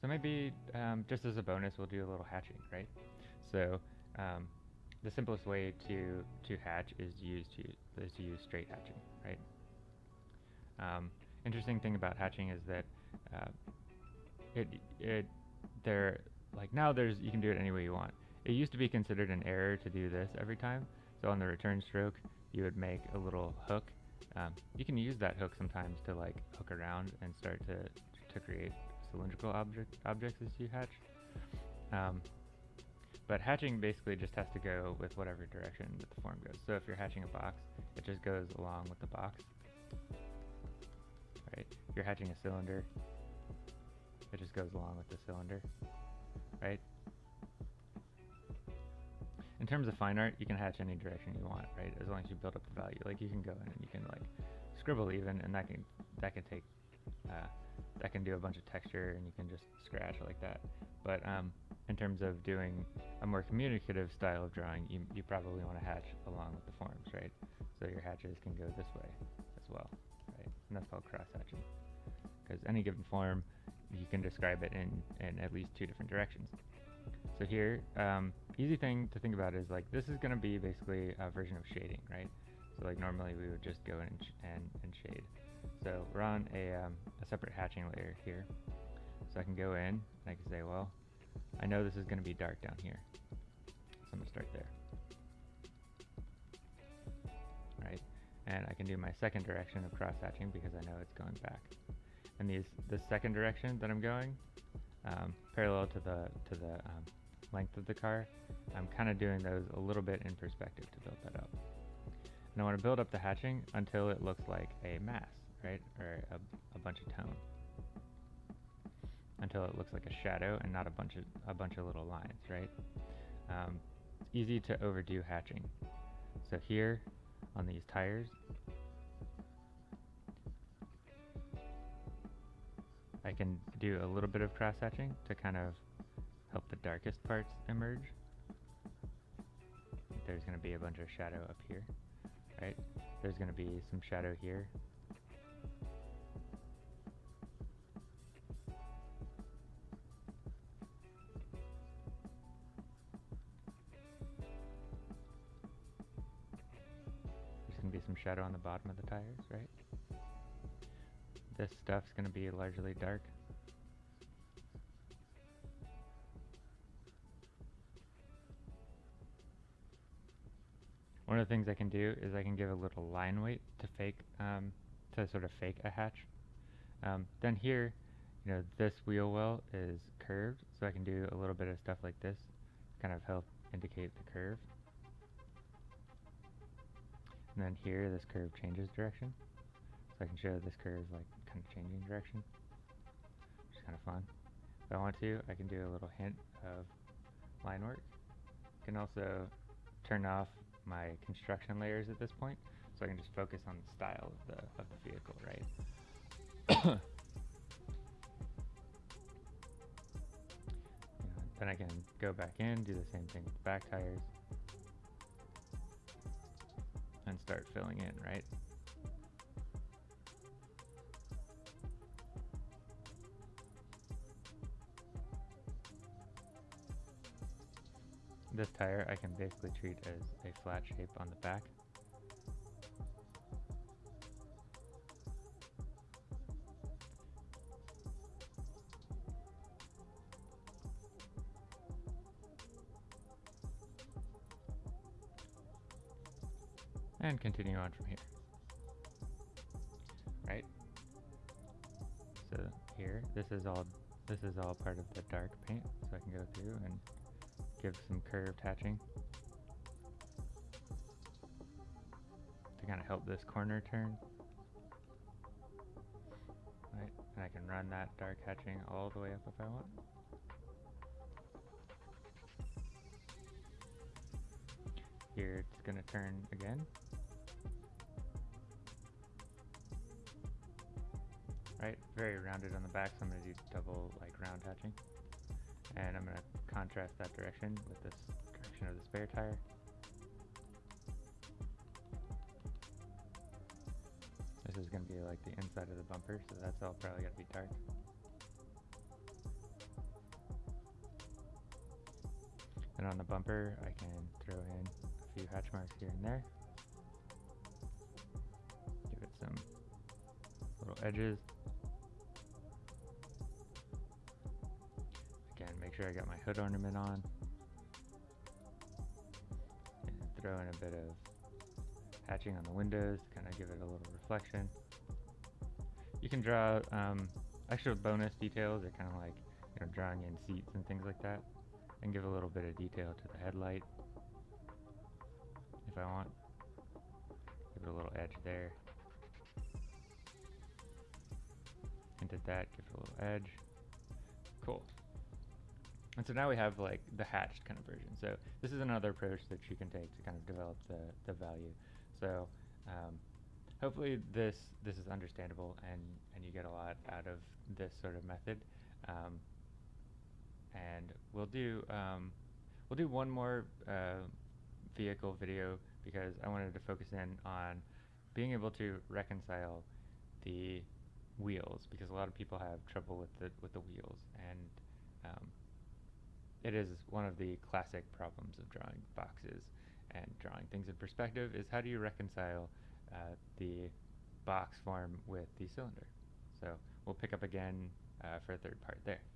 So maybe um, just as a bonus, we'll do a little hatching, right? So um, the simplest way to to hatch is to use to is to use straight hatching, right? Um, interesting thing about hatching is that uh, it it there like now there's you can do it any way you want. It used to be considered an error to do this every time. So on the return stroke, you would make a little hook. Um, you can use that hook sometimes to like hook around and start to to create cylindrical object objects as you hatch. Um, but hatching basically just has to go with whatever direction that the form goes. So if you're hatching a box, it just goes along with the box. Right? If you're hatching a cylinder, it just goes along with the cylinder. Right? In terms of fine art, you can hatch any direction you want, right? As long as you build up the value. Like you can go in and you can like scribble even, and that can that can take uh, that can do a bunch of texture, and you can just scratch like that. But um, in terms of doing a more communicative style of drawing, you, you probably want to hatch along with the forms, right? So your hatches can go this way as well, right? And that's called cross hatching. Because any given form, you can describe it in, in at least two different directions. So here, um, easy thing to think about is like this is going to be basically a version of shading, right? So like normally we would just go in and, and, and shade. So we're on a, um, a separate hatching layer here. So I can go in and I can say, well, I know this is going to be dark down here. So I'm going to start there. Right? And I can do my second direction of cross hatching because I know it's going back. And these, the second direction that I'm going, um, parallel to the to the um, length of the car, I'm kind of doing those a little bit in perspective to build that up. And I want to build up the hatching until it looks like a mass, right? Or a, a bunch of tone until it looks like a shadow and not a bunch of a bunch of little lines, right? Um, it's easy to overdo hatching. So here on these tires, I can do a little bit of cross hatching to kind of help the darkest parts emerge. There's going to be a bunch of shadow up here, right? There's going to be some shadow here some shadow on the bottom of the tires, right? This stuff's going to be largely dark. One of the things I can do is I can give a little line weight to fake, um, to sort of fake a hatch. Um, then here, you know, this wheel well is curved, so I can do a little bit of stuff like this, kind of help indicate the curve. And then here, this curve changes direction. So I can show this curve like kind of changing direction, which is kind of fun. If I want to, I can do a little hint of line work. I can also turn off my construction layers at this point, so I can just focus on the style of the, of the vehicle, right? then I can go back in, do the same thing with the back tires. Start filling in, right? This tire I can basically treat as a flat shape on the back. And continue on from here. Right? So here, this is all this is all part of the dark paint, so I can go through and give some curved hatching to kind of help this corner turn. Right, and I can run that dark hatching all the way up if I want. Here it's going to turn again. right? Very rounded on the back, so I'm going to do double like round hatching. And I'm going to contrast that direction with this direction of the spare tire. This is going to be like the inside of the bumper, so that's all probably going to be dark. And on the bumper, I can throw in a few hatch marks here and there. Give it some little edges. Sure I got my hood ornament on. And throw in a bit of hatching on the windows to kind of give it a little reflection. You can draw um, extra bonus details or kind of like you know drawing in seats and things like that and give a little bit of detail to the headlight if I want. Give it a little edge there. Hinted that, give it a little edge. Cool. And so now we have like the hatched kind of version. So this is another approach that you can take to kind of develop the, the value. So um, hopefully this this is understandable and, and you get a lot out of this sort of method. Um, and we'll do um, we'll do one more uh, vehicle video because I wanted to focus in on being able to reconcile the wheels because a lot of people have trouble with the with the wheels and um, it is one of the classic problems of drawing boxes and drawing things in perspective is how do you reconcile uh, the box form with the cylinder? So we'll pick up again uh, for a third part there